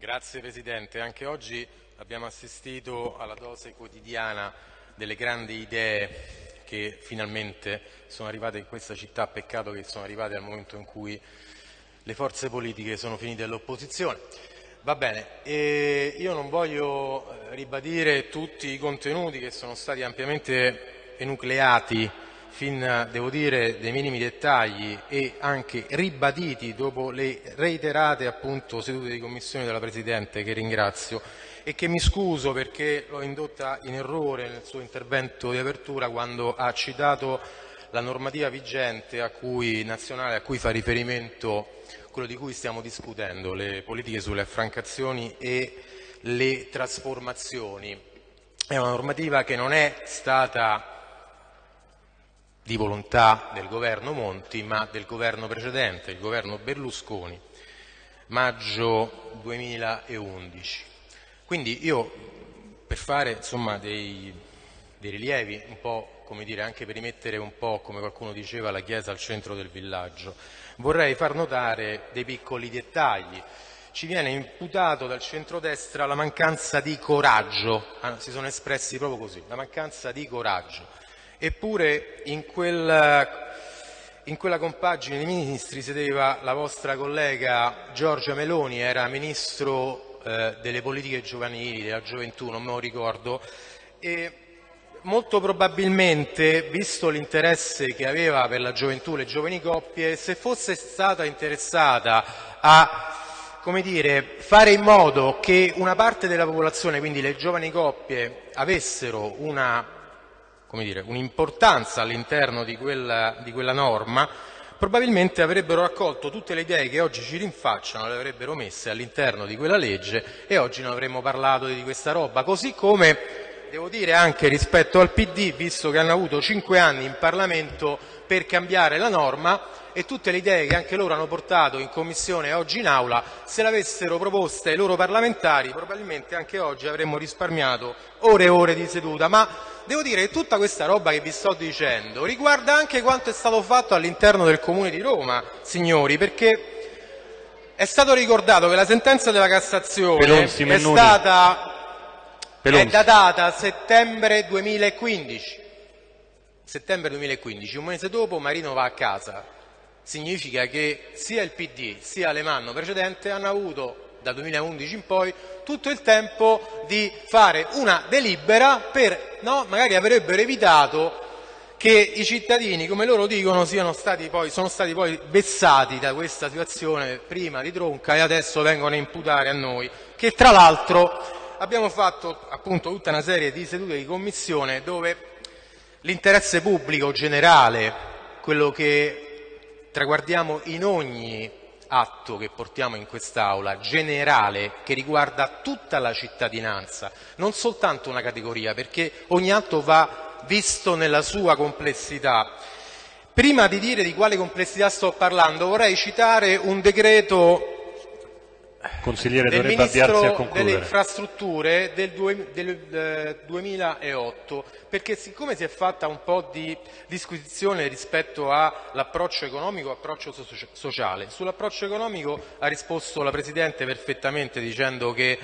Grazie Presidente, anche oggi abbiamo assistito alla dose quotidiana delle grandi idee che finalmente sono arrivate in questa città, peccato che sono arrivate al momento in cui le forze politiche sono finite all'opposizione. Va bene, e io non voglio eh, ribadire tutti i contenuti che sono stati ampiamente enucleati fin, devo dire, dei minimi dettagli e anche ribaditi dopo le reiterate appunto, sedute di commissione della Presidente, che ringrazio, e che mi scuso perché l'ho indotta in errore nel suo intervento di apertura quando ha citato la normativa vigente a cui, nazionale a cui fa riferimento quello di cui stiamo discutendo, le politiche sulle affrancazioni e le trasformazioni. È una normativa che non è stata di volontà del governo Monti, ma del governo precedente, il governo Berlusconi, maggio 2011. Quindi io, per fare insomma, dei, dei, rilievi, un po' come dire, anche per rimettere un po', come qualcuno diceva, la chiesa al centro del villaggio, vorrei far notare dei piccoli dettagli. Ci viene imputato dal centrodestra la mancanza di coraggio, ah, si sono espressi proprio così, la mancanza di coraggio. Eppure in quella, in quella compagine di ministri sedeva la vostra collega Giorgia Meloni, era ministro eh, delle politiche giovanili, della gioventù, non me lo ricordo, e molto probabilmente, visto l'interesse che aveva per la gioventù, le giovani coppie, se fosse stata interessata a come dire, fare in modo che una parte della popolazione, quindi le giovani coppie, avessero una un'importanza all'interno di quella, di quella norma, probabilmente avrebbero raccolto tutte le idee che oggi ci rinfacciano, le avrebbero messe all'interno di quella legge e oggi non avremmo parlato di questa roba. Così come devo dire anche rispetto al PD, visto che hanno avuto cinque anni in Parlamento per cambiare la norma, e tutte le idee che anche loro hanno portato in Commissione e oggi in Aula, se le avessero proposte ai loro parlamentari, probabilmente anche oggi avremmo risparmiato ore e ore di seduta. Ma devo dire che tutta questa roba che vi sto dicendo riguarda anche quanto è stato fatto all'interno del Comune di Roma, signori, perché è stato ricordato che la sentenza della Cassazione è stata è datata settembre 2015. Settembre 2015, un mese dopo Marino va a casa significa che sia il PD sia l'Emanno precedente hanno avuto dal 2011 in poi tutto il tempo di fare una delibera per, no, magari avrebbero evitato che i cittadini, come loro dicono, stati poi, sono stati poi vessati da questa situazione prima di Tronca e adesso vengono a imputare a noi, che tra l'altro abbiamo fatto appunto tutta una serie di sedute di commissione dove l'interesse pubblico generale, quello che traguardiamo in ogni atto che portiamo in quest'Aula, generale, che riguarda tutta la cittadinanza, non soltanto una categoria, perché ogni atto va visto nella sua complessità. Prima di dire di quale complessità sto parlando, vorrei citare un decreto Consigliere del Ministro delle Infrastrutture del, due, del 2008, eh, perché siccome si è fatta un po' di disquisizione rispetto all'approccio economico e approccio sociale, sull'approccio economico ha risposto la Presidente perfettamente dicendo che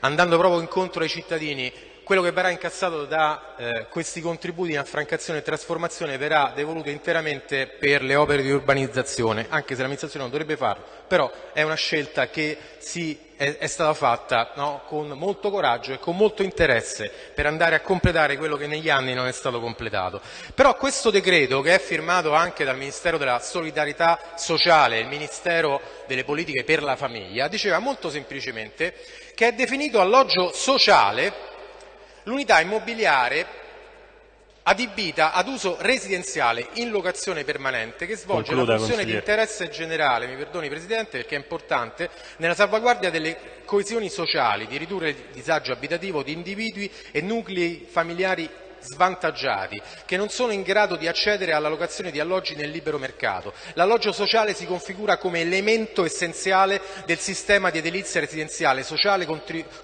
andando proprio incontro ai cittadini quello che verrà incassato da eh, questi contributi in affrancazione e trasformazione verrà devoluto interamente per le opere di urbanizzazione, anche se l'amministrazione non dovrebbe farlo, però è una scelta che si, è, è, stata fatta no, con molto coraggio e con molto interesse per andare a completare quello che negli anni non è stato completato. Però questo decreto, che è firmato anche dal Ministero della Solidarietà Sociale il Ministero delle Politiche per la Famiglia, diceva molto semplicemente che è definito alloggio sociale l'unità immobiliare adibita ad uso residenziale in locazione permanente che svolge Concluda, la funzione di interesse generale, mi perdoni Presidente perché è importante, nella salvaguardia delle coesioni sociali, di ridurre il disagio abitativo di individui e nuclei familiari svantaggiati che non sono in grado di accedere alla locazione di alloggi nel libero mercato. L'alloggio sociale si configura come elemento essenziale del sistema di edilizia residenziale sociale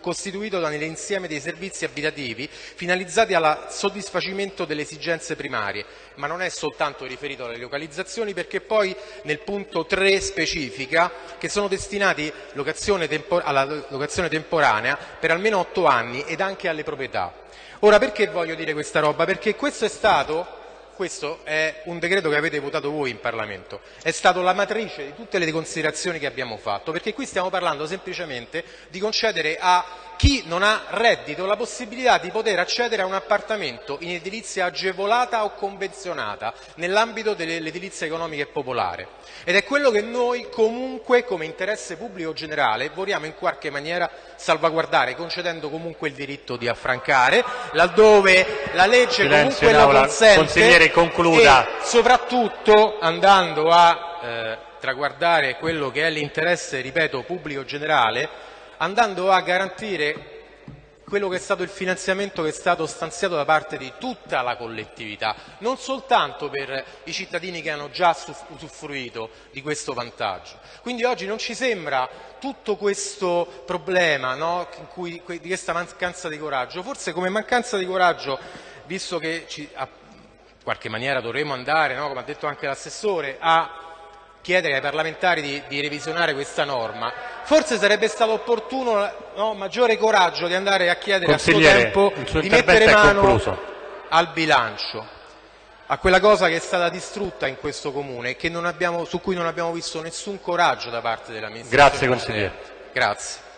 costituito dall'insieme dei servizi abitativi finalizzati al soddisfacimento delle esigenze primarie, ma non è soltanto riferito alle localizzazioni perché poi nel punto 3 specifica che sono destinati locazione alla locazione temporanea per almeno otto anni ed anche alle proprietà. Ora perché voglio dire questa roba? Perché questo è stato questo è un decreto che avete votato voi in Parlamento, è stato la matrice di tutte le considerazioni che abbiamo fatto, perché qui stiamo parlando semplicemente di concedere a chi non ha reddito la possibilità di poter accedere a un appartamento in edilizia agevolata o convenzionata nell'ambito dell'edilizia economica e popolare. Ed è quello che noi comunque come interesse pubblico generale vogliamo in qualche maniera salvaguardare, concedendo comunque il diritto di affrancare, laddove la legge Silenzio comunque lo consente Consigliere, concluda. e soprattutto andando a eh, traguardare quello che è l'interesse, ripeto, pubblico generale, andando a garantire quello che è stato il finanziamento che è stato stanziato da parte di tutta la collettività, non soltanto per i cittadini che hanno già usufruito di questo vantaggio. Quindi oggi non ci sembra tutto questo problema no, cui, di questa mancanza di coraggio, forse come mancanza di coraggio, visto che ci, in qualche maniera dovremo andare, no, come ha detto anche l'assessore, a chiedere ai parlamentari di, di, revisionare questa norma, forse sarebbe stato opportuno no, maggiore coraggio di andare a chiedere a suo tempo di mettere mano al bilancio, a quella cosa che è stata distrutta in questo comune e abbiamo, su cui non abbiamo visto nessun coraggio da parte dell'amministrazione. Grazie consigliere. Grazie.